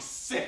sick.